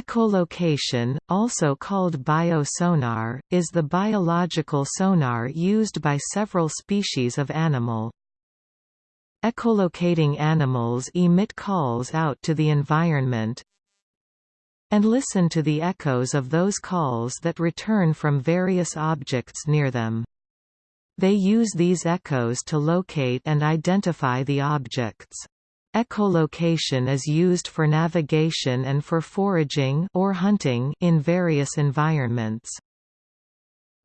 Echolocation, also called biosonar, is the biological sonar used by several species of animal. Echolocating animals emit calls out to the environment and listen to the echoes of those calls that return from various objects near them. They use these echoes to locate and identify the objects. Echolocation is used for navigation and for foraging or hunting in various environments.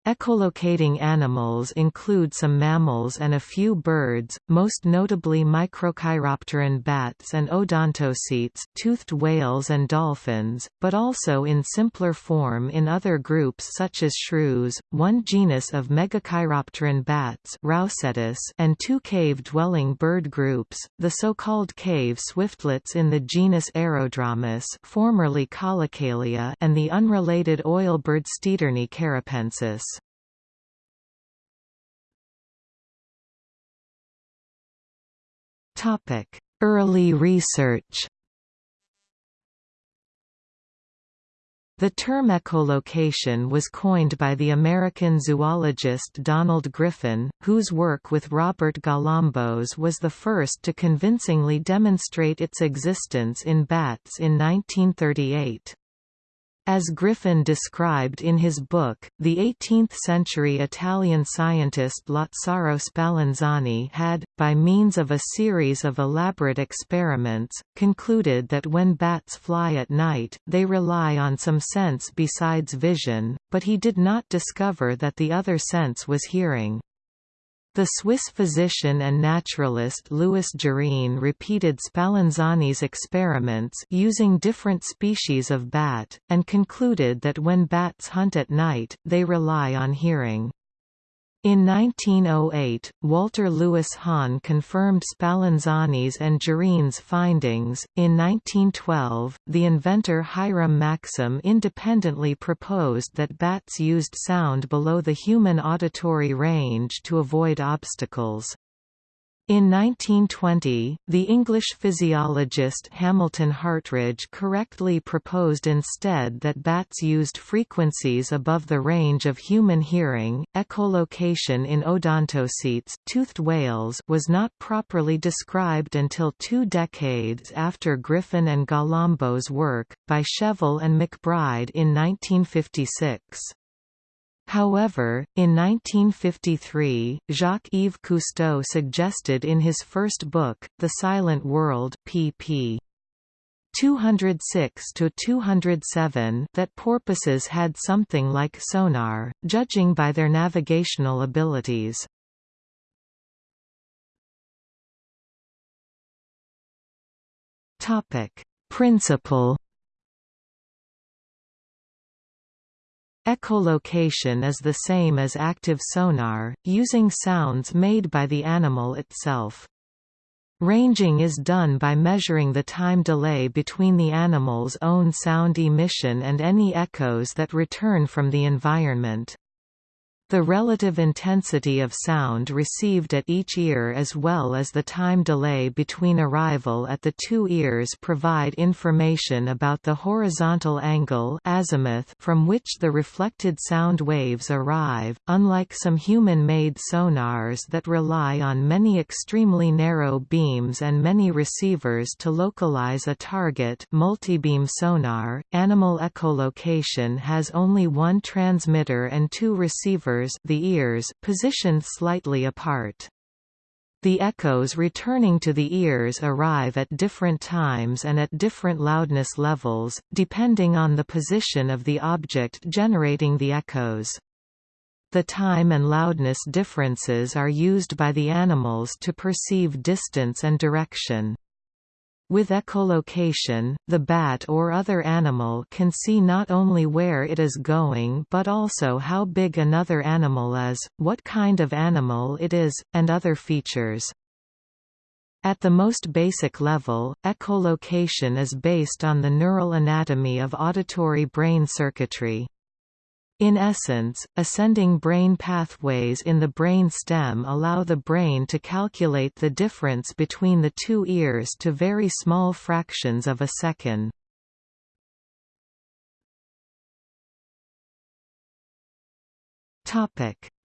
Echolocating animals include some mammals and a few birds, most notably microchiropteran bats and odontocetes toothed whales and dolphins, but also in simpler form in other groups such as shrews, one genus of megachiropteran bats and two cave-dwelling bird groups, the so-called cave swiftlets in the genus Aerodramus formerly and the unrelated oilbird Steatornis caripensis. Early research The term echolocation was coined by the American zoologist Donald Griffin, whose work with Robert Galambos was the first to convincingly demonstrate its existence in bats in 1938. As Griffin described in his book, the 18th-century Italian scientist Lazzaro Spallanzani had, by means of a series of elaborate experiments, concluded that when bats fly at night, they rely on some sense besides vision, but he did not discover that the other sense was hearing. The Swiss physician and naturalist Louis Jurine repeated Spallanzani's experiments using different species of bat, and concluded that when bats hunt at night, they rely on hearing. In 1908, Walter Louis Hahn confirmed Spallanzani's and Jurine's findings. In 1912, the inventor Hiram Maxim independently proposed that bats used sound below the human auditory range to avoid obstacles. In 1920, the English physiologist Hamilton Hartridge correctly proposed instead that bats used frequencies above the range of human hearing. Echolocation in odontocetes toothed whales was not properly described until two decades after Griffin and Galambos' work, by Schevill and McBride in 1956. However, in 1953, Jacques-Yves Cousteau suggested in his first book, The Silent World pp. 206–207 that porpoises had something like sonar, judging by their navigational abilities. Principle Echolocation is the same as active sonar, using sounds made by the animal itself. Ranging is done by measuring the time delay between the animal's own sound emission and any echoes that return from the environment. The relative intensity of sound received at each ear as well as the time delay between arrival at the two ears provide information about the horizontal angle azimuth from which the reflected sound waves arrive, unlike some human-made sonars that rely on many extremely narrow beams and many receivers to localize a target multibeam sonar, animal echolocation has only one transmitter and two receivers the ears positioned slightly apart. The echoes returning to the ears arrive at different times and at different loudness levels, depending on the position of the object generating the echoes. The time and loudness differences are used by the animals to perceive distance and direction. With echolocation, the bat or other animal can see not only where it is going but also how big another animal is, what kind of animal it is, and other features. At the most basic level, echolocation is based on the neural anatomy of auditory brain circuitry. In essence, ascending brain pathways in the brain stem allow the brain to calculate the difference between the two ears to very small fractions of a second.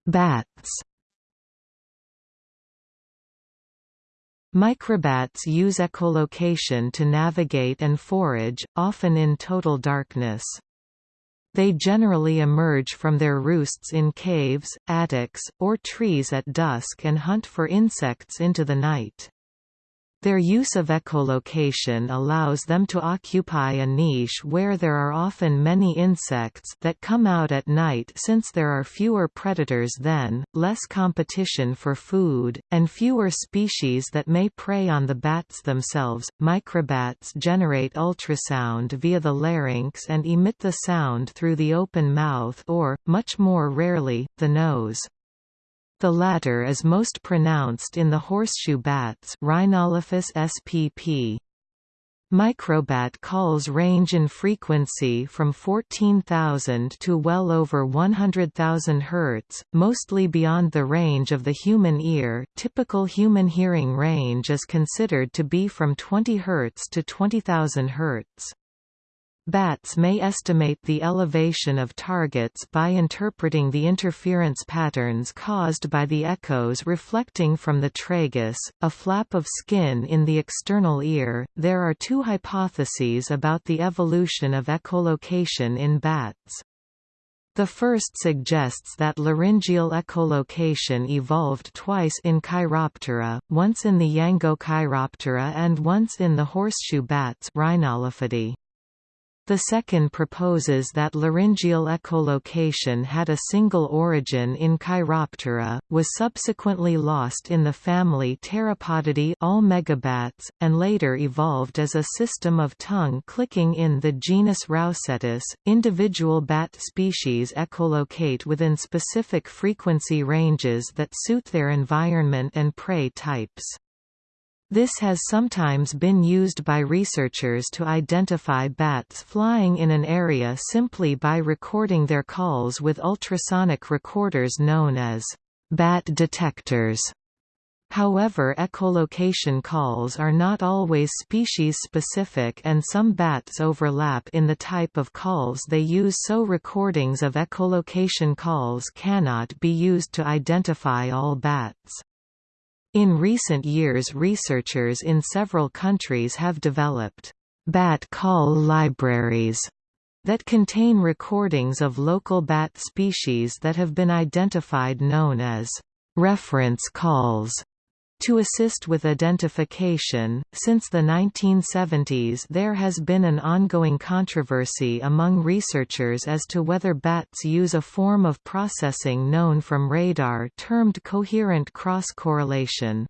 Bats Microbats use echolocation to navigate and forage, often in total darkness. They generally emerge from their roosts in caves, attics, or trees at dusk and hunt for insects into the night. Their use of echolocation allows them to occupy a niche where there are often many insects that come out at night since there are fewer predators then, less competition for food, and fewer species that may prey on the bats themselves. Microbats generate ultrasound via the larynx and emit the sound through the open mouth or, much more rarely, the nose. The latter is most pronounced in the horseshoe bats Rhinolophus spp. Microbat calls range in frequency from 14,000 to well over 100,000 Hz, mostly beyond the range of the human ear. Typical human hearing range is considered to be from 20 Hz to 20,000 Hz. Bats may estimate the elevation of targets by interpreting the interference patterns caused by the echoes reflecting from the tragus, a flap of skin in the external ear. There are two hypotheses about the evolution of echolocation in bats. The first suggests that laryngeal echolocation evolved twice in Chiroptera, once in the Yangochiroptera and once in the horseshoe bats Rhinolophidae. The second proposes that laryngeal echolocation had a single origin in Chiroptera, was subsequently lost in the family Pteropodidae all megabats, and later evolved as a system of tongue clicking in the genus Rousettus. Individual bat species echolocate within specific frequency ranges that suit their environment and prey types. This has sometimes been used by researchers to identify bats flying in an area simply by recording their calls with ultrasonic recorders known as bat detectors. However echolocation calls are not always species-specific and some bats overlap in the type of calls they use so recordings of echolocation calls cannot be used to identify all bats. In recent years researchers in several countries have developed bat call libraries that contain recordings of local bat species that have been identified known as reference calls. To assist with identification, since the 1970s there has been an ongoing controversy among researchers as to whether bats use a form of processing known from radar termed coherent cross-correlation.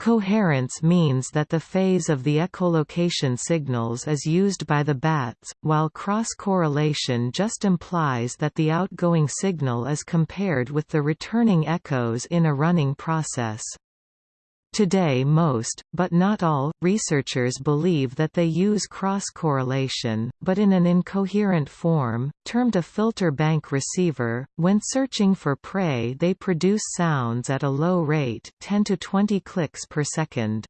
Coherence means that the phase of the echolocation signals is used by the bats, while cross-correlation just implies that the outgoing signal is compared with the returning echoes in a running process. Today most, but not all, researchers believe that they use cross-correlation, but in an incoherent form, termed a filter bank receiver. When searching for prey they produce sounds at a low rate 10 to 20 clicks per second.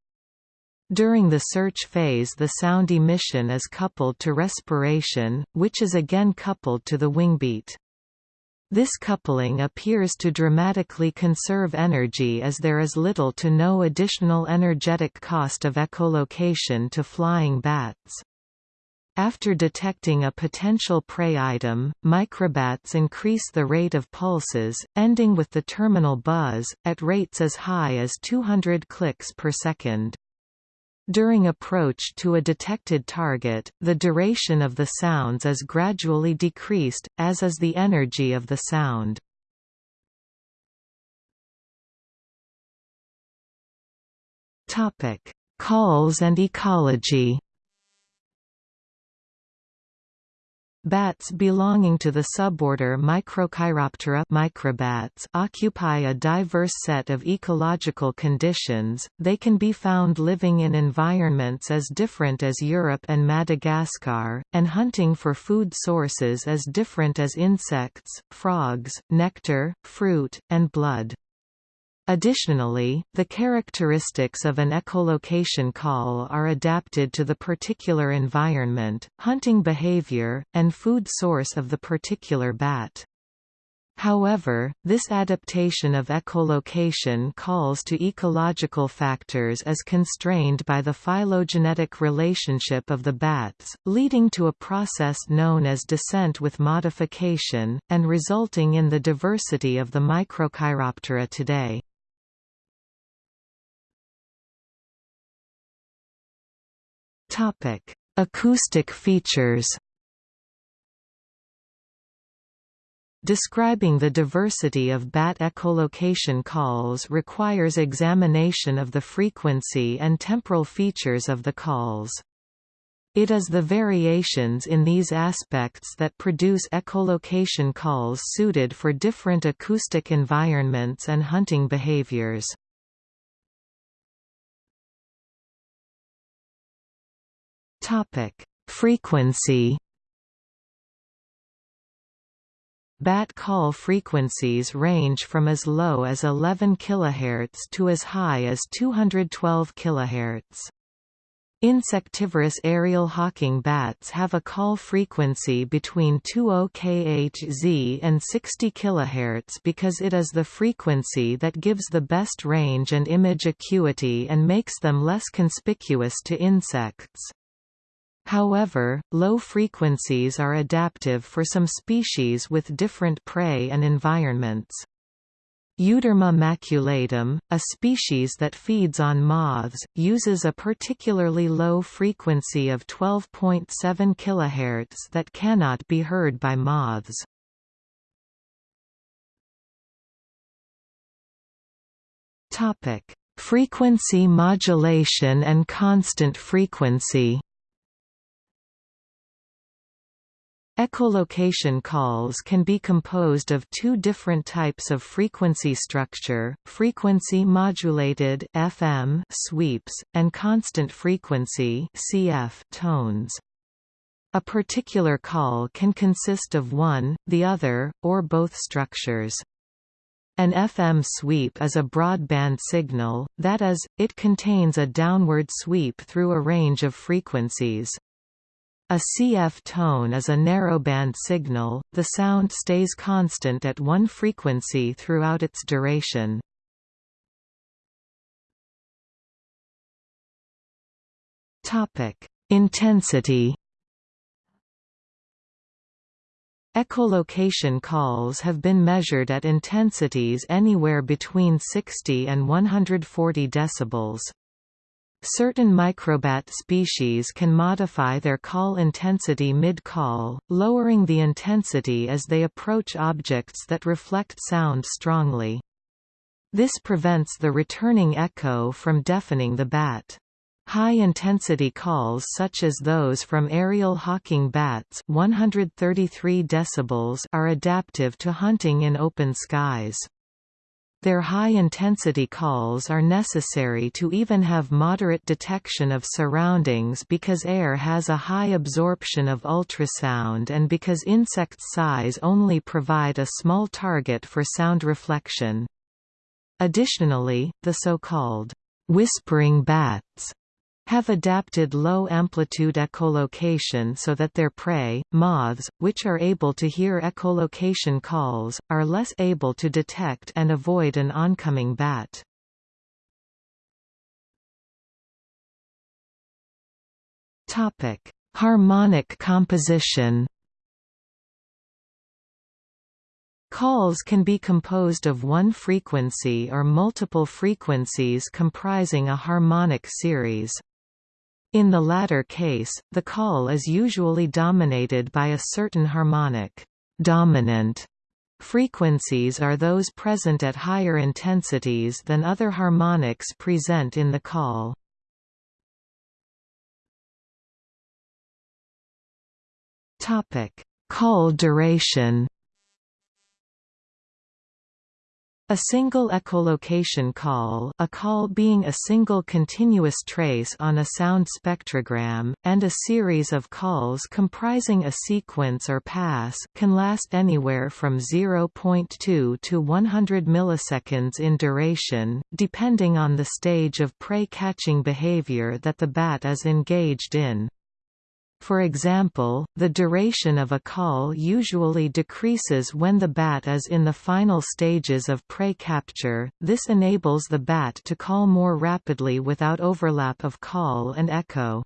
During the search phase the sound emission is coupled to respiration, which is again coupled to the wingbeat. This coupling appears to dramatically conserve energy as there is little to no additional energetic cost of echolocation to flying bats. After detecting a potential prey item, microbats increase the rate of pulses, ending with the terminal buzz, at rates as high as 200 clicks per second. During approach to a detected target, the duration of the sounds is gradually decreased, as is the energy of the sound. Calls and ecology Bats belonging to the suborder Microchiroptera microbats occupy a diverse set of ecological conditions, they can be found living in environments as different as Europe and Madagascar, and hunting for food sources as different as insects, frogs, nectar, fruit, and blood. Additionally, the characteristics of an echolocation call are adapted to the particular environment, hunting behavior, and food source of the particular bat. However, this adaptation of echolocation calls to ecological factors as constrained by the phylogenetic relationship of the bats, leading to a process known as descent with modification, and resulting in the diversity of the Microchiroptera today. Acoustic features Describing the diversity of bat echolocation calls requires examination of the frequency and temporal features of the calls. It is the variations in these aspects that produce echolocation calls suited for different acoustic environments and hunting behaviors. Frequency Bat call frequencies range from as low as 11 kHz to as high as 212 kHz. Insectivorous aerial hawking bats have a call frequency between 20 kHz and 60 kHz because it is the frequency that gives the best range and image acuity and makes them less conspicuous to insects. However, low frequencies are adaptive for some species with different prey and environments. Euderma maculatum, a species that feeds on moths, uses a particularly low frequency of 12.7 kHz that cannot be heard by moths. Frequency modulation and constant frequency Echolocation calls can be composed of two different types of frequency structure, frequency modulated FM sweeps, and constant frequency CF tones. A particular call can consist of one, the other, or both structures. An FM sweep is a broadband signal, that is, it contains a downward sweep through a range of frequencies. A CF tone is a narrowband signal, the sound stays constant at one frequency throughout its duration. Intensity Echolocation calls have been measured at intensities anywhere between 60 and 140 decibels. Certain microbat species can modify their call intensity mid-call, lowering the intensity as they approach objects that reflect sound strongly. This prevents the returning echo from deafening the bat. High-intensity calls such as those from aerial hawking bats 133 decibels are adaptive to hunting in open skies. Their high-intensity calls are necessary to even have moderate detection of surroundings because air has a high absorption of ultrasound and because insect size only provide a small target for sound reflection. Additionally, the so-called whispering bats have adapted low-amplitude echolocation so that their prey, moths, which are able to hear echolocation calls, are less able to detect and avoid an oncoming bat. Harmonic composition Calls can be composed of one frequency or multiple frequencies comprising a harmonic series. In the latter case, the call is usually dominated by a certain harmonic dominant. Frequencies are those present at higher intensities than other harmonics present in the call. Topic: Call duration. A single echolocation call a call being a single continuous trace on a sound spectrogram, and a series of calls comprising a sequence or pass can last anywhere from 0.2 to 100 milliseconds in duration, depending on the stage of prey-catching behavior that the bat is engaged in. For example, the duration of a call usually decreases when the bat is in the final stages of prey capture, this enables the bat to call more rapidly without overlap of call and echo.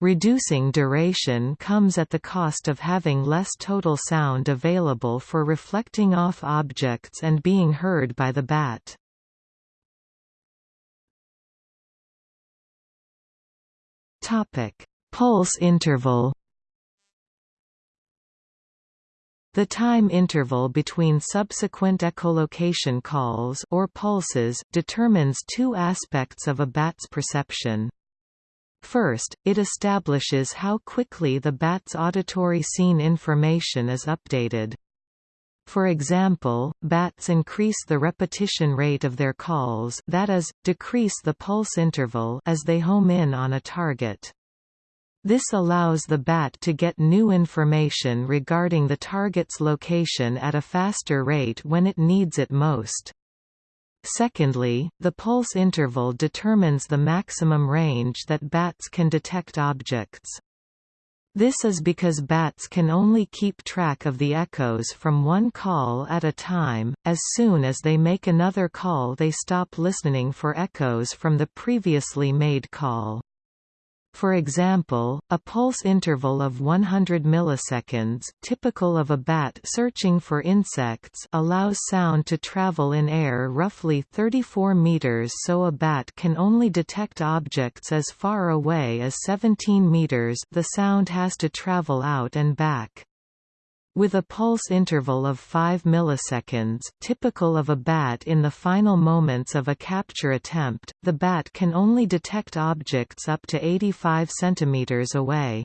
Reducing duration comes at the cost of having less total sound available for reflecting off objects and being heard by the bat. Topic: Pulse interval The time interval between subsequent echolocation calls or pulses determines two aspects of a bat's perception. First, it establishes how quickly the bat's auditory scene information is updated. For example, bats increase the repetition rate of their calls that is, decrease the pulse interval as they home in on a target. This allows the bat to get new information regarding the target's location at a faster rate when it needs it most. Secondly, the pulse interval determines the maximum range that bats can detect objects. This is because bats can only keep track of the echoes from one call at a time, as soon as they make another call they stop listening for echoes from the previously made call. For example, a pulse interval of 100 milliseconds typical of a bat searching for insects allows sound to travel in air roughly 34 meters so a bat can only detect objects as far away as 17 meters the sound has to travel out and back. With a pulse interval of 5 milliseconds typical of a bat in the final moments of a capture attempt, the bat can only detect objects up to 85 cm away.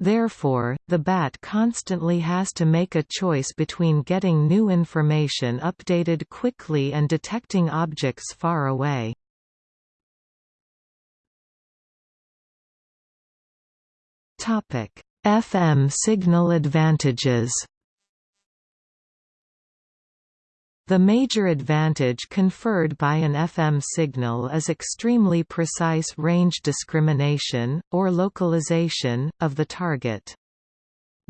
Therefore, the bat constantly has to make a choice between getting new information updated quickly and detecting objects far away. Topic: FM signal advantages The major advantage conferred by an FM signal is extremely precise range discrimination, or localization, of the target.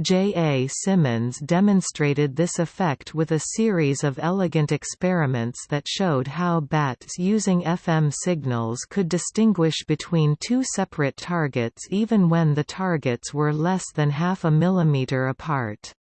J. A. Simmons demonstrated this effect with a series of elegant experiments that showed how bats using FM signals could distinguish between two separate targets even when the targets were less than half a millimeter apart.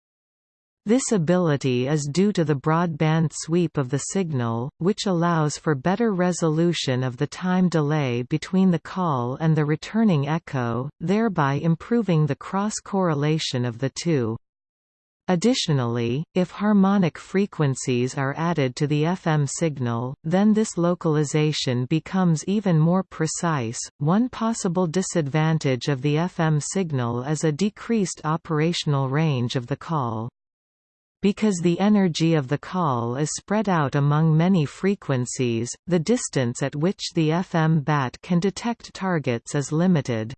This ability is due to the broadband sweep of the signal, which allows for better resolution of the time delay between the call and the returning echo, thereby improving the cross-correlation of the two. Additionally, if harmonic frequencies are added to the FM signal, then this localization becomes even more precise. One possible disadvantage of the FM signal is a decreased operational range of the call. Because the energy of the call is spread out among many frequencies, the distance at which the FM bat can detect targets is limited.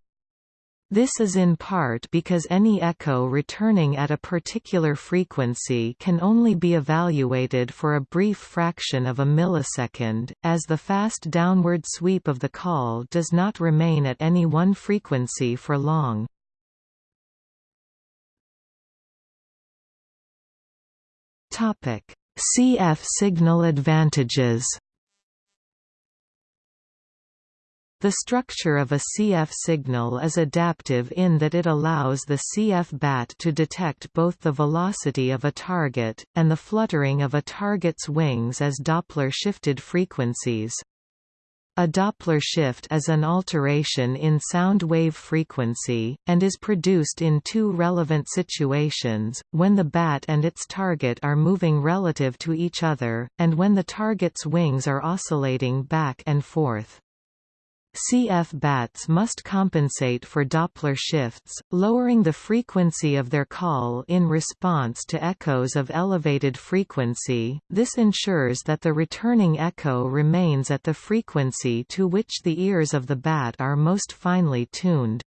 This is in part because any echo returning at a particular frequency can only be evaluated for a brief fraction of a millisecond, as the fast downward sweep of the call does not remain at any one frequency for long. Topic: CF signal advantages. The structure of a CF signal is adaptive in that it allows the CF bat to detect both the velocity of a target, and the fluttering of a target's wings as Doppler-shifted frequencies. A Doppler shift is an alteration in sound wave frequency, and is produced in two relevant situations, when the bat and its target are moving relative to each other, and when the target's wings are oscillating back and forth. CF bats must compensate for Doppler shifts, lowering the frequency of their call in response to echoes of elevated frequency. This ensures that the returning echo remains at the frequency to which the ears of the bat are most finely tuned.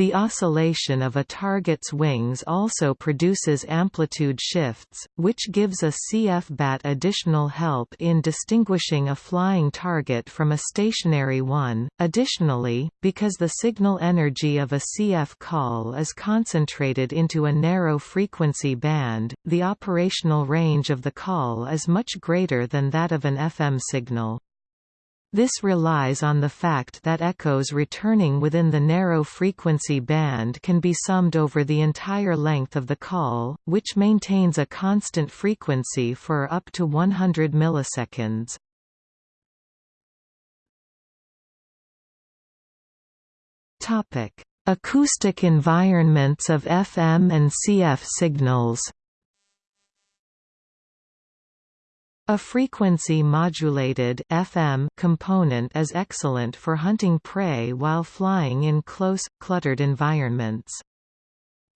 The oscillation of a target's wings also produces amplitude shifts, which gives a CF bat additional help in distinguishing a flying target from a stationary one. Additionally, because the signal energy of a CF call is concentrated into a narrow frequency band, the operational range of the call is much greater than that of an FM signal. This relies on the fact that echoes returning within the narrow frequency band can be summed over the entire length of the call, which maintains a constant frequency for up to 100 milliseconds. Topic: Acoustic environments of FM and CF signals. A frequency-modulated FM component is excellent for hunting prey while flying in close, cluttered environments.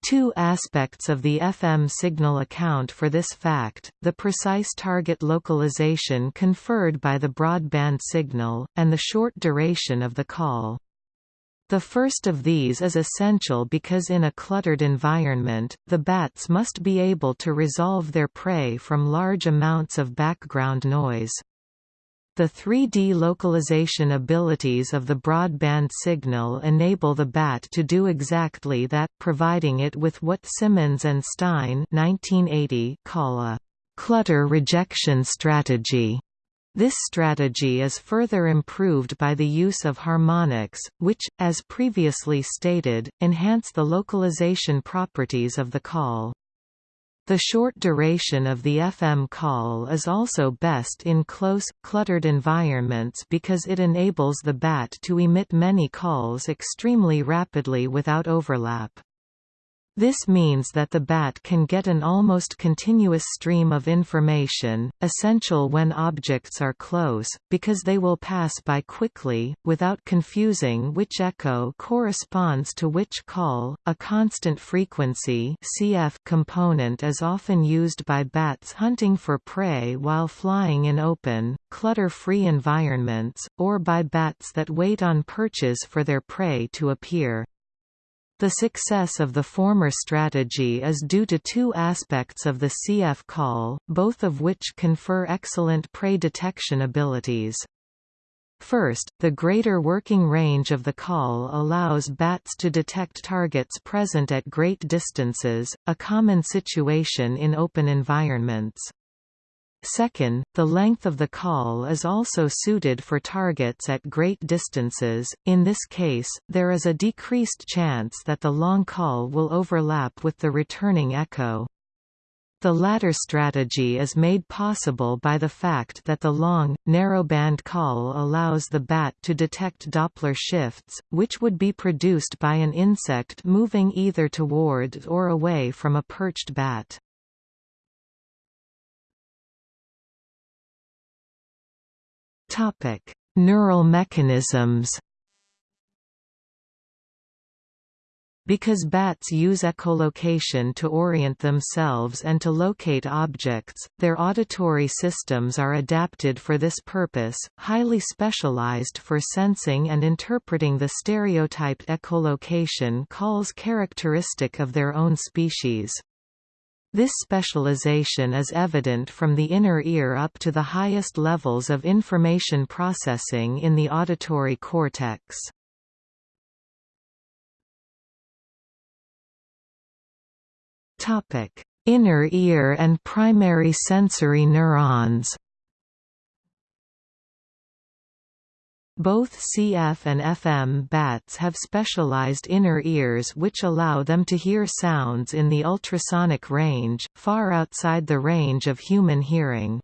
Two aspects of the FM signal account for this fact, the precise target localization conferred by the broadband signal, and the short duration of the call. The first of these is essential because in a cluttered environment, the bats must be able to resolve their prey from large amounts of background noise. The 3D localization abilities of the broadband signal enable the BAT to do exactly that, providing it with what Simmons and Stein 1980 call a clutter rejection strategy. This strategy is further improved by the use of harmonics, which, as previously stated, enhance the localization properties of the call. The short duration of the FM call is also best in close, cluttered environments because it enables the BAT to emit many calls extremely rapidly without overlap. This means that the bat can get an almost continuous stream of information, essential when objects are close, because they will pass by quickly, without confusing which echo corresponds to which call. A constant frequency (CF) component is often used by bats hunting for prey while flying in open, clutter-free environments, or by bats that wait on perches for their prey to appear. The success of the former strategy is due to two aspects of the CF call, both of which confer excellent prey detection abilities. First, the greater working range of the call allows bats to detect targets present at great distances, a common situation in open environments. Second, the length of the call is also suited for targets at great distances, in this case, there is a decreased chance that the long call will overlap with the returning echo. The latter strategy is made possible by the fact that the long, narrowband call allows the bat to detect Doppler shifts, which would be produced by an insect moving either toward or away from a perched bat. Topic: Neural mechanisms. Because bats use echolocation to orient themselves and to locate objects, their auditory systems are adapted for this purpose, highly specialized for sensing and interpreting the stereotyped echolocation calls characteristic of their own species. This specialization is evident from the inner ear up to the highest levels of information processing in the auditory cortex. Inner ear and primary sensory neurons Both CF and FM bats have specialized inner ears which allow them to hear sounds in the ultrasonic range, far outside the range of human hearing.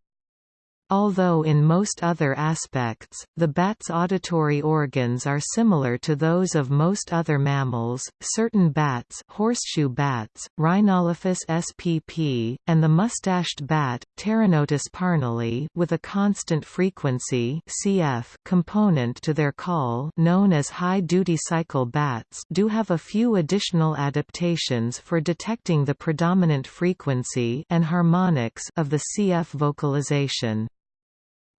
Although in most other aspects, the bat's auditory organs are similar to those of most other mammals, certain bats horseshoe bats, Rhinolophus spp, and the mustached bat, Pteronotus parnellii with a constant frequency CF component to their call known as high-duty cycle bats do have a few additional adaptations for detecting the predominant frequency and harmonics of the CF vocalization.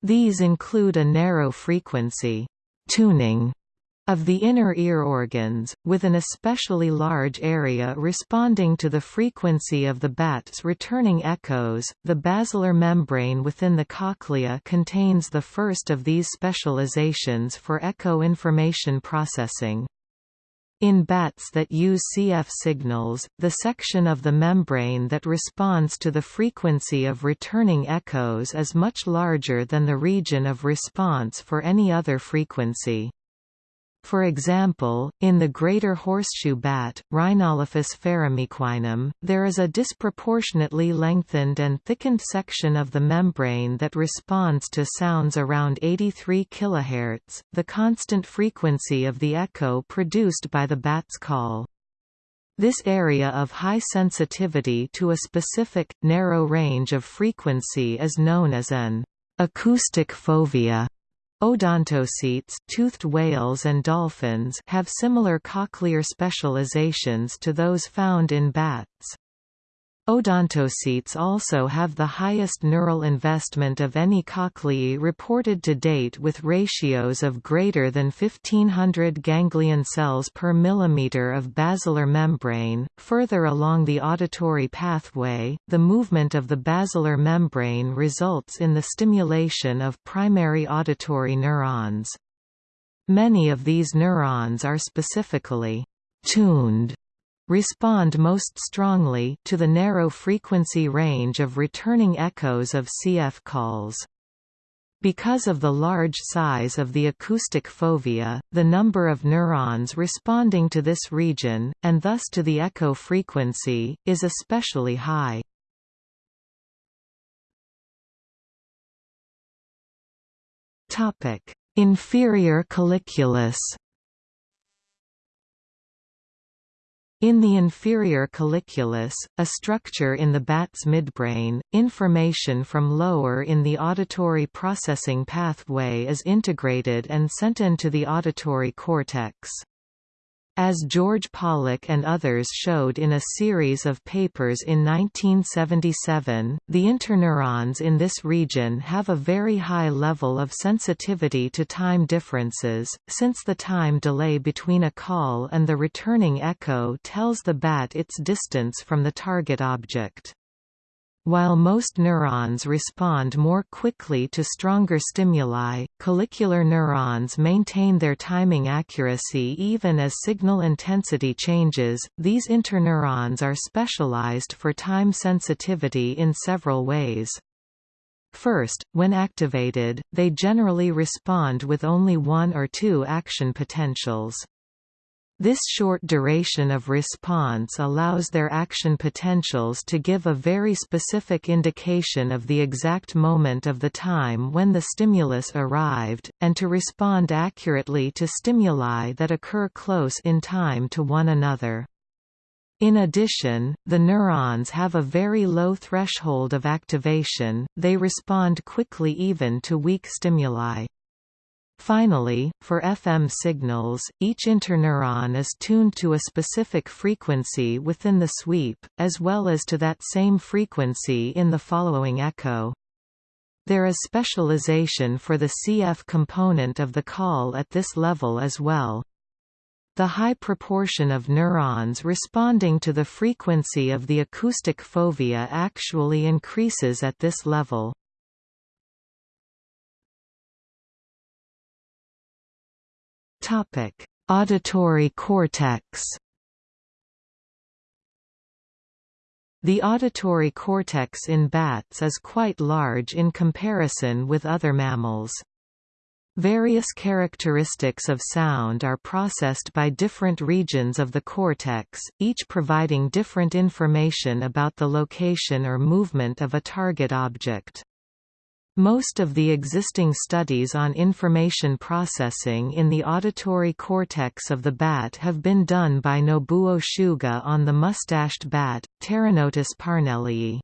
These include a narrow frequency tuning of the inner ear organs, with an especially large area responding to the frequency of the bat's returning echoes. The basilar membrane within the cochlea contains the first of these specializations for echo information processing. In bats that use CF signals, the section of the membrane that responds to the frequency of returning echoes is much larger than the region of response for any other frequency. For example, in the greater horseshoe bat, Rhinolophus ferrumequinum, there is a disproportionately lengthened and thickened section of the membrane that responds to sounds around 83 kHz, the constant frequency of the echo produced by the bat's call. This area of high sensitivity to a specific, narrow range of frequency is known as an acoustic fovea. Odontocetes toothed whales and dolphins have similar cochlear specializations to those found in bats. Odontocetes also have the highest neural investment of any cochleae reported to date with ratios of greater than 1500 ganglion cells per millimeter of basilar membrane. Further along the auditory pathway, the movement of the basilar membrane results in the stimulation of primary auditory neurons. Many of these neurons are specifically tuned respond most strongly to the narrow frequency range of returning echoes of CF calls. Because of the large size of the acoustic fovea, the number of neurons responding to this region, and thus to the echo frequency, is especially high. Inferior colliculus In the inferior colliculus, a structure in the bat's midbrain, information from lower in the auditory processing pathway is integrated and sent into the auditory cortex. As George Pollak and others showed in a series of papers in 1977, the interneurons in this region have a very high level of sensitivity to time differences, since the time delay between a call and the returning echo tells the bat its distance from the target object. While most neurons respond more quickly to stronger stimuli, collicular neurons maintain their timing accuracy even as signal intensity changes. These interneurons are specialized for time sensitivity in several ways. First, when activated, they generally respond with only one or two action potentials. This short duration of response allows their action potentials to give a very specific indication of the exact moment of the time when the stimulus arrived, and to respond accurately to stimuli that occur close in time to one another. In addition, the neurons have a very low threshold of activation, they respond quickly even to weak stimuli. Finally, for FM signals, each interneuron is tuned to a specific frequency within the sweep, as well as to that same frequency in the following echo. There is specialization for the CF component of the call at this level as well. The high proportion of neurons responding to the frequency of the acoustic fovea actually increases at this level. Topic: Auditory cortex. The auditory cortex in bats is quite large in comparison with other mammals. Various characteristics of sound are processed by different regions of the cortex, each providing different information about the location or movement of a target object. Most of the existing studies on information processing in the auditory cortex of the bat have been done by Nobuo Suga on the mustached bat, Pteronotus parnellii.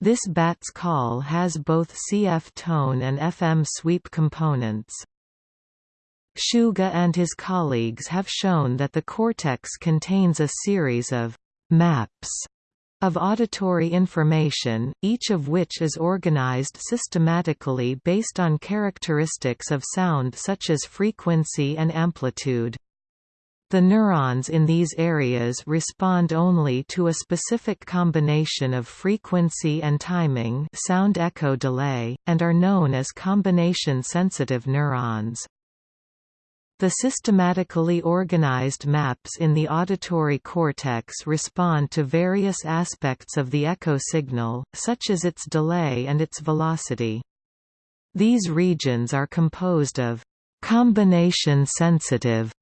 This bat's call has both CF tone and FM sweep components. Suga and his colleagues have shown that the cortex contains a series of maps of auditory information, each of which is organized systematically based on characteristics of sound such as frequency and amplitude. The neurons in these areas respond only to a specific combination of frequency and timing sound echo delay, and are known as combination-sensitive neurons. The systematically organized maps in the auditory cortex respond to various aspects of the echo signal, such as its delay and its velocity. These regions are composed of combination-sensitive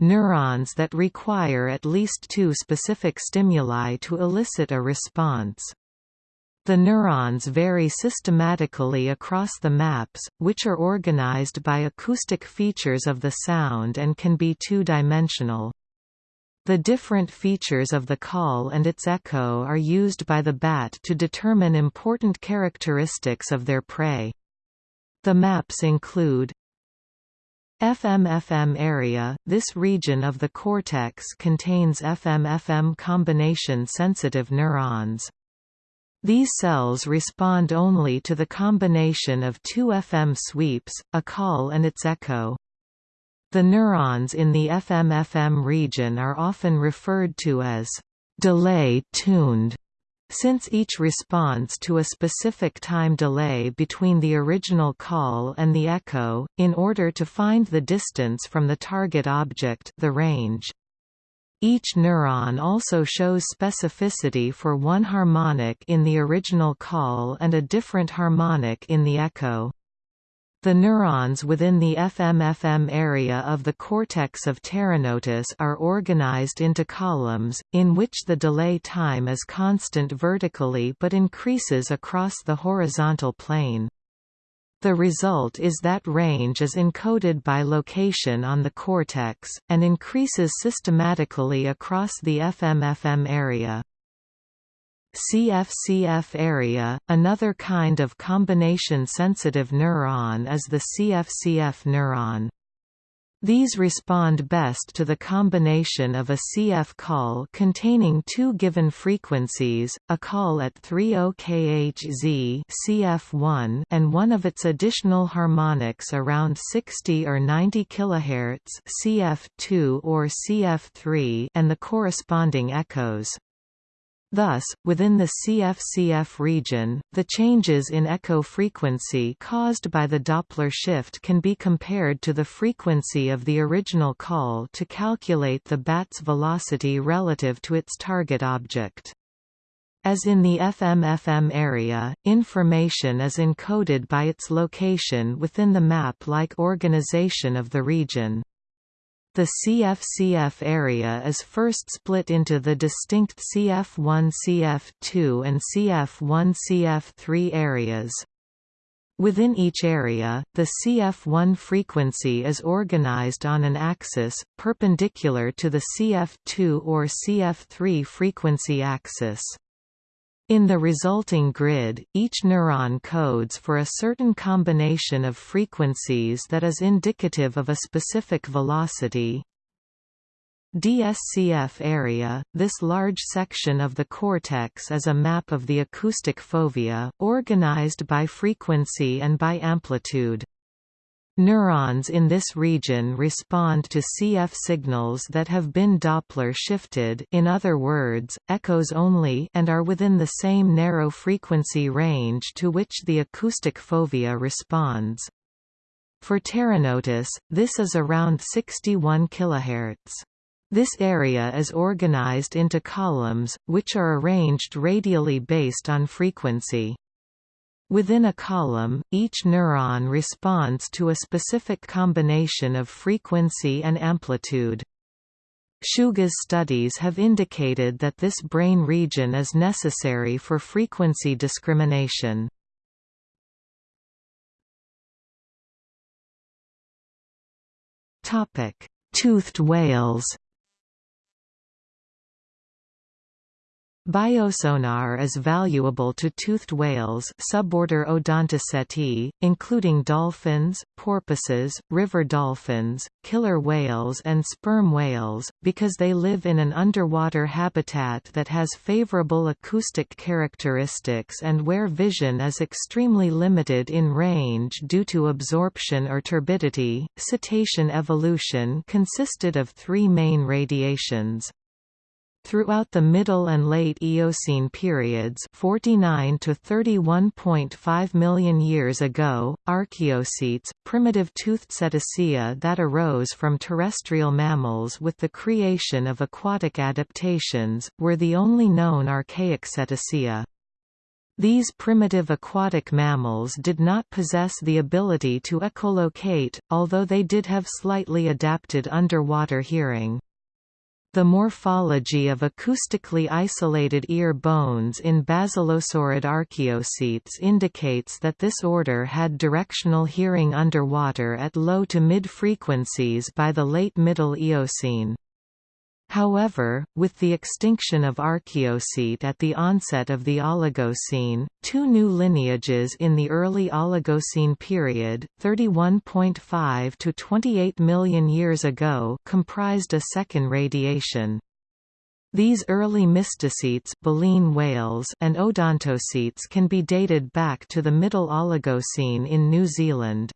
neurons that require at least two specific stimuli to elicit a response. The neurons vary systematically across the maps, which are organized by acoustic features of the sound and can be two-dimensional. The different features of the call and its echo are used by the bat to determine important characteristics of their prey. The maps include FM-FM area – This region of the cortex contains FM-FM combination-sensitive neurons. These cells respond only to the combination of two FM sweeps, a call and its echo. The neurons in the FM-FM region are often referred to as delay-tuned, since each responds to a specific time delay between the original call and the echo, in order to find the distance from the target object the range. Each neuron also shows specificity for one harmonic in the original call and a different harmonic in the echo. The neurons within the FM-FM area of the cortex of Pteronotus are organized into columns, in which the delay time is constant vertically but increases across the horizontal plane. The result is that range is encoded by location on the cortex, and increases systematically across the FM-FM area. CF-CF area, another kind of combination-sensitive neuron is the CF-CF neuron. These respond best to the combination of a CF call containing two given frequencies, a call at 30 kHz CF1 and one of its additional harmonics around 60 or 90 kHz CF2 or CF3 and the corresponding echoes. Thus, within the CF-CF region, the changes in echo frequency caused by the Doppler shift can be compared to the frequency of the original call to calculate the bat's velocity relative to its target object. As in the FM-FM area, information is encoded by its location within the map-like organization of the region. The CF-CF area is first split into the distinct CF1-CF2 and CF1-CF3 areas. Within each area, the CF1 frequency is organized on an axis, perpendicular to the CF2 or CF3 frequency axis. In the resulting grid, each neuron codes for a certain combination of frequencies that is indicative of a specific velocity. DSCF area – This large section of the cortex is a map of the acoustic fovea, organized by frequency and by amplitude. Neurons in this region respond to CF signals that have been Doppler shifted in other words, echoes only and are within the same narrow frequency range to which the acoustic fovea responds. For Pteronotus, this is around 61 kHz. This area is organized into columns, which are arranged radially based on frequency. Within a column, each neuron responds to a specific combination of frequency and amplitude. Suga's studies have indicated that this brain region is necessary for frequency discrimination. Toothed whales Biosonar is valuable to toothed whales suborder Odontoceti, including dolphins, porpoises, river dolphins, killer whales and sperm whales, because they live in an underwater habitat that has favorable acoustic characteristics and where vision is extremely limited in range due to absorption or turbidity. Cetacean evolution consisted of three main radiations. Throughout the Middle and Late Eocene periods 49 to 31.5 million years ago, archaeocetes, primitive toothed cetacea that arose from terrestrial mammals with the creation of aquatic adaptations, were the only known archaic cetacea. These primitive aquatic mammals did not possess the ability to echolocate, although they did have slightly adapted underwater hearing. The morphology of acoustically isolated ear bones in basilosaurid archaeocetes indicates that this order had directional hearing underwater at low to mid frequencies by the late Middle Eocene. However, with the extinction of Archaeocete at the onset of the Oligocene, two new lineages in the early Oligocene period, 31.5 to 28 million years ago, comprised a second radiation. These early mysticetes baleen whales and odontocetes can be dated back to the Middle Oligocene in New Zealand.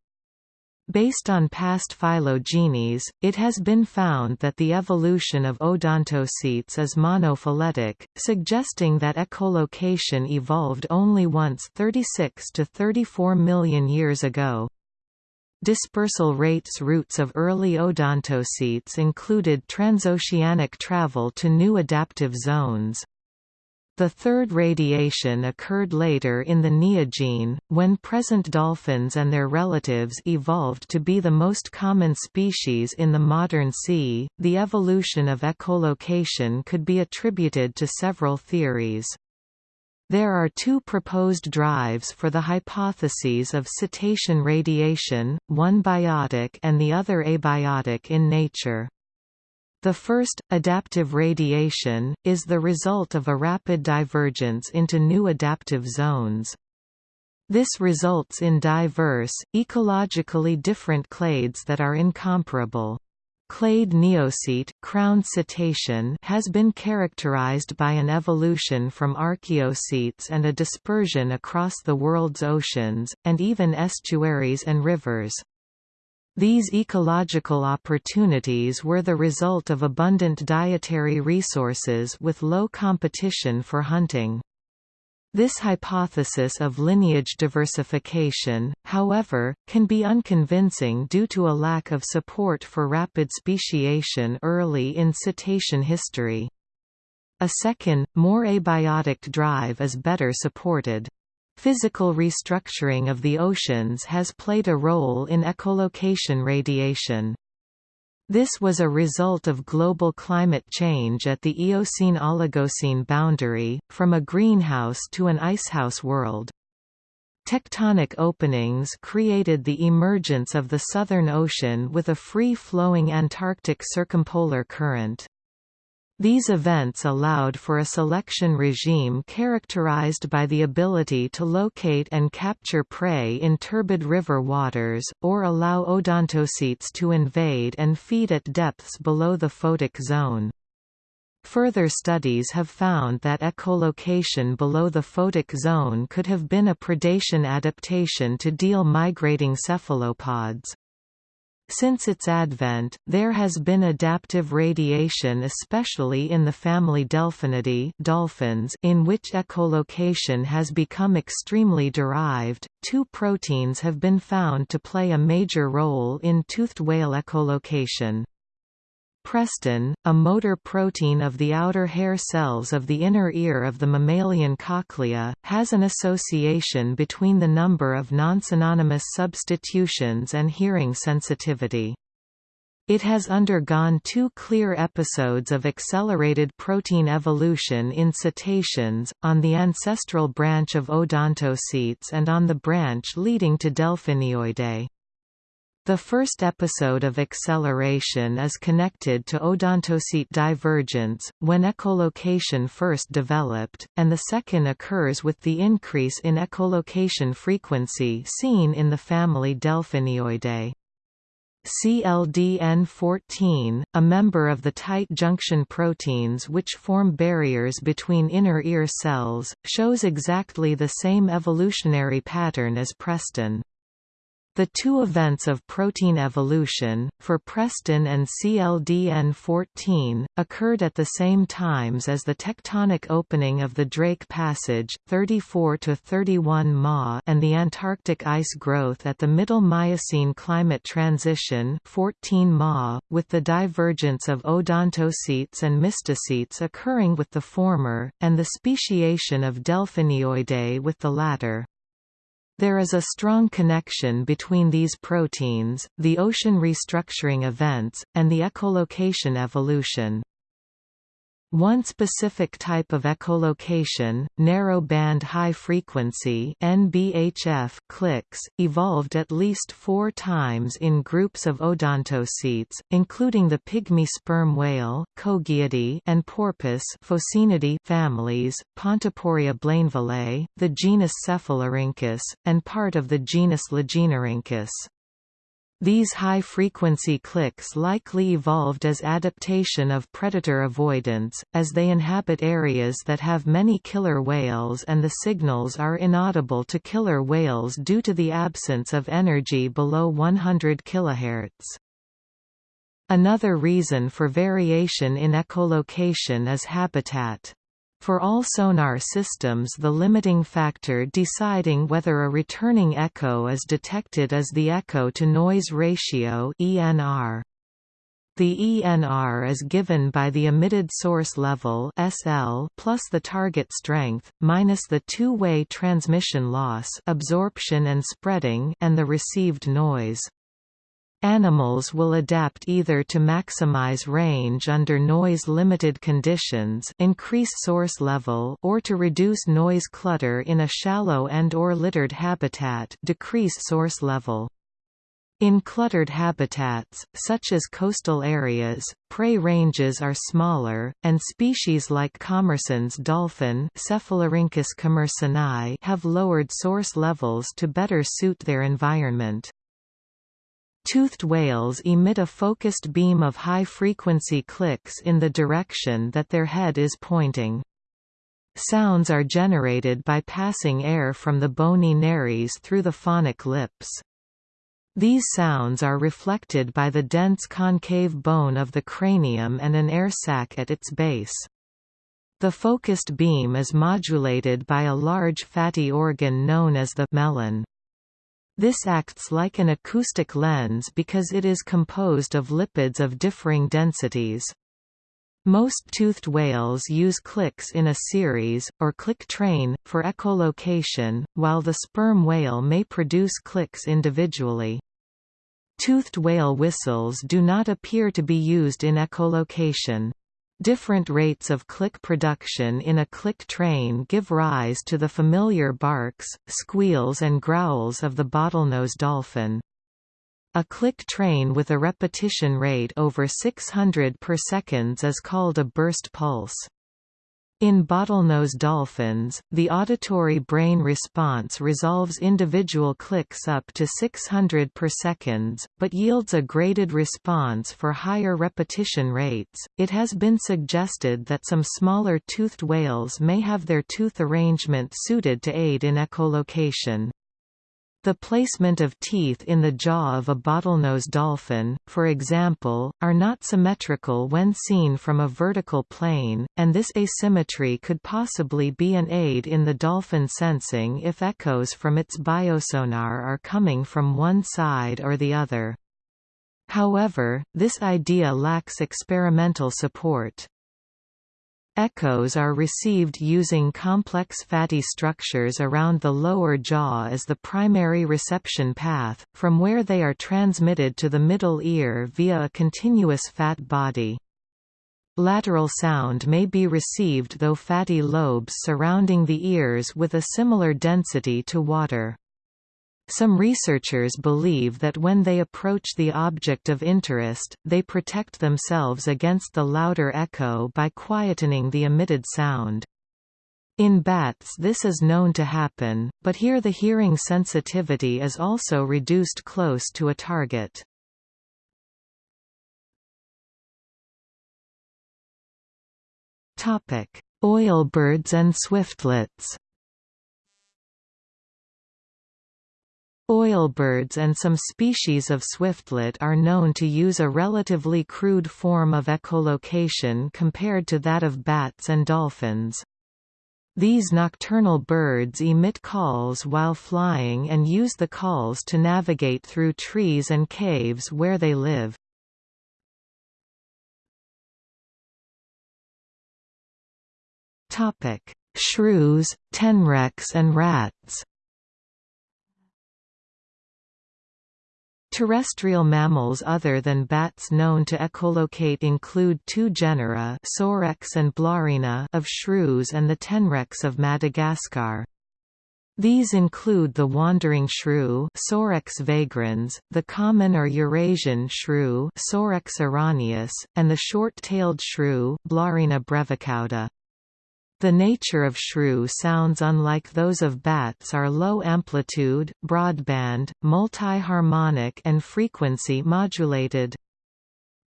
Based on past phylogenies, it has been found that the evolution of odontocetes is monophyletic, suggesting that echolocation evolved only once 36 to 34 million years ago. Dispersal rates routes of early odontocetes included transoceanic travel to new adaptive zones. The third radiation occurred later in the Neogene, when present dolphins and their relatives evolved to be the most common species in the modern sea. The evolution of echolocation could be attributed to several theories. There are two proposed drives for the hypotheses of cetacean radiation, one biotic and the other abiotic in nature. The first, adaptive radiation, is the result of a rapid divergence into new adaptive zones. This results in diverse, ecologically different clades that are incomparable. Clade Neocete crown cetacean has been characterized by an evolution from archaeocetes and a dispersion across the world's oceans, and even estuaries and rivers. These ecological opportunities were the result of abundant dietary resources with low competition for hunting. This hypothesis of lineage diversification, however, can be unconvincing due to a lack of support for rapid speciation early in cetacean history. A second, more abiotic drive is better supported. Physical restructuring of the oceans has played a role in echolocation radiation. This was a result of global climate change at the Eocene-Oligocene boundary, from a greenhouse to an icehouse world. Tectonic openings created the emergence of the Southern Ocean with a free-flowing Antarctic circumpolar current. These events allowed for a selection regime characterized by the ability to locate and capture prey in turbid river waters, or allow odontocetes to invade and feed at depths below the photic zone. Further studies have found that echolocation below the photic zone could have been a predation adaptation to deal migrating cephalopods. Since its advent, there has been adaptive radiation especially in the family Delphinidae dolphins in which echolocation has become extremely derived. Two proteins have been found to play a major role in toothed whale echolocation. Prestin, a motor protein of the outer hair cells of the inner ear of the mammalian cochlea, has an association between the number of non-synonymous substitutions and hearing sensitivity. It has undergone two clear episodes of accelerated protein evolution in cetaceans, on the ancestral branch of odontocetes and on the branch leading to Delphinioidae. The first episode of acceleration is connected to odontocete divergence, when echolocation first developed, and the second occurs with the increase in echolocation frequency seen in the family Delphinioidae. CLDN14, a member of the tight junction proteins which form barriers between inner ear cells, shows exactly the same evolutionary pattern as Prestin. The two events of protein evolution, for Prestin and CLDN14, occurred at the same times as the tectonic opening of the Drake Passage 34 to 31 Ma and the Antarctic ice growth at the Middle Miocene climate transition 14 Ma, with the divergence of odontocetes and mysticetes occurring with the former, and the speciation of Delphinioidae with the latter. There is a strong connection between these proteins, the ocean restructuring events, and the echolocation evolution. One specific type of echolocation, narrow-band high-frequency clicks, evolved at least four times in groups of odontocetes, including the pygmy sperm whale and porpoise families, Pontoporia blainvillei, the genus Cephalorhynchus, and part of the genus Lagenorhynchus. These high-frequency clicks likely evolved as adaptation of predator avoidance, as they inhabit areas that have many killer whales and the signals are inaudible to killer whales due to the absence of energy below 100 kHz. Another reason for variation in echolocation is habitat. For all sonar systems the limiting factor deciding whether a returning echo is detected is the echo-to-noise ratio ENR. The ENR is given by the emitted source level SL plus the target strength, minus the two-way transmission loss absorption and spreading and the received noise. Animals will adapt either to maximize range under noise-limited conditions increase source level or to reduce noise clutter in a shallow and or littered habitat decrease source level. In cluttered habitats, such as coastal areas, prey ranges are smaller, and species like Commerson's dolphin Cephalorhynchus commersoni have lowered source levels to better suit their environment. Toothed whales emit a focused beam of high-frequency clicks in the direction that their head is pointing. Sounds are generated by passing air from the bony nares through the phonic lips. These sounds are reflected by the dense concave bone of the cranium and an air sac at its base. The focused beam is modulated by a large fatty organ known as the melon. This acts like an acoustic lens because it is composed of lipids of differing densities. Most toothed whales use clicks in a series, or click train, for echolocation, while the sperm whale may produce clicks individually. Toothed whale whistles do not appear to be used in echolocation. Different rates of click production in a click train give rise to the familiar barks, squeals and growls of the bottlenose dolphin. A click train with a repetition rate over 600 per seconds is called a burst pulse. In bottlenose dolphins, the auditory brain response resolves individual clicks up to 600 per seconds, but yields a graded response for higher repetition rates. It has been suggested that some smaller toothed whales may have their tooth arrangement suited to aid in echolocation. The placement of teeth in the jaw of a bottlenose dolphin, for example, are not symmetrical when seen from a vertical plane, and this asymmetry could possibly be an aid in the dolphin sensing if echoes from its biosonar are coming from one side or the other. However, this idea lacks experimental support. Echoes are received using complex fatty structures around the lower jaw as the primary reception path, from where they are transmitted to the middle ear via a continuous fat body. Lateral sound may be received though fatty lobes surrounding the ears with a similar density to water. Some researchers believe that when they approach the object of interest, they protect themselves against the louder echo by quietening the emitted sound. In bats this is known to happen, but here the hearing sensitivity is also reduced close to a target. Oilbirds and swiftlets Oilbirds and some species of swiftlet are known to use a relatively crude form of echolocation compared to that of bats and dolphins. These nocturnal birds emit calls while flying and use the calls to navigate through trees and caves where they live. Shrews, tenrecs and rats Terrestrial mammals other than bats known to echolocate include two genera Sorex and Blarina of shrews and the tenrecs of Madagascar. These include the wandering shrew Sorex vagrans, the common or Eurasian shrew Sorex araneus, and the short-tailed shrew Blarina brevicauda. The nature of shrew sounds unlike those of bats are low amplitude, broadband, multi-harmonic and frequency modulated.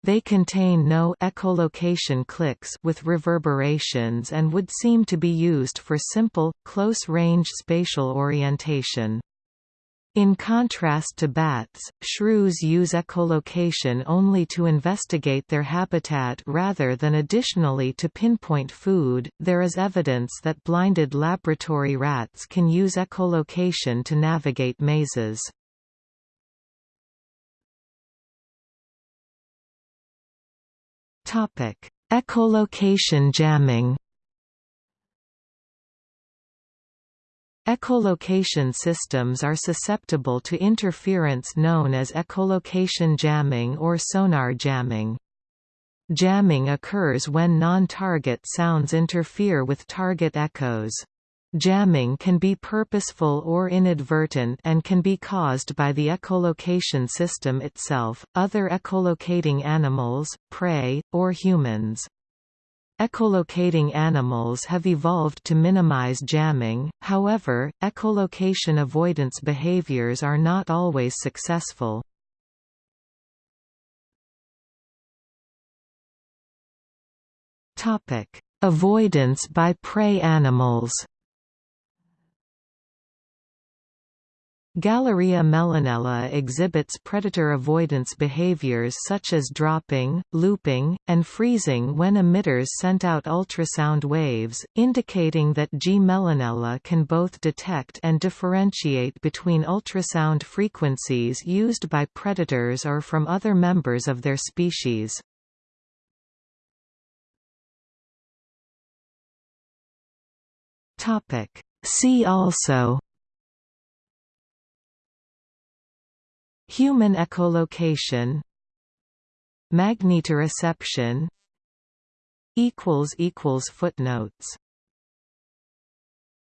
They contain no echolocation clicks with reverberations and would seem to be used for simple, close-range spatial orientation. In contrast to bats, shrews use echolocation only to investigate their habitat rather than additionally to pinpoint food. There is evidence that blinded laboratory rats can use echolocation to navigate mazes. Topic: Echolocation jamming. Echolocation systems are susceptible to interference known as echolocation jamming or sonar jamming. Jamming occurs when non-target sounds interfere with target echoes. Jamming can be purposeful or inadvertent and can be caused by the echolocation system itself, other echolocating animals, prey, or humans. Echolocating animals have evolved to minimize jamming, however, echolocation avoidance behaviors are not always successful. Avoidance by prey animals Galleria mellonella exhibits predator avoidance behaviors such as dropping, looping, and freezing when emitters sent out ultrasound waves, indicating that G. mellonella can both detect and differentiate between ultrasound frequencies used by predators or from other members of their species. See also Human echolocation Magnetoreception Footnotes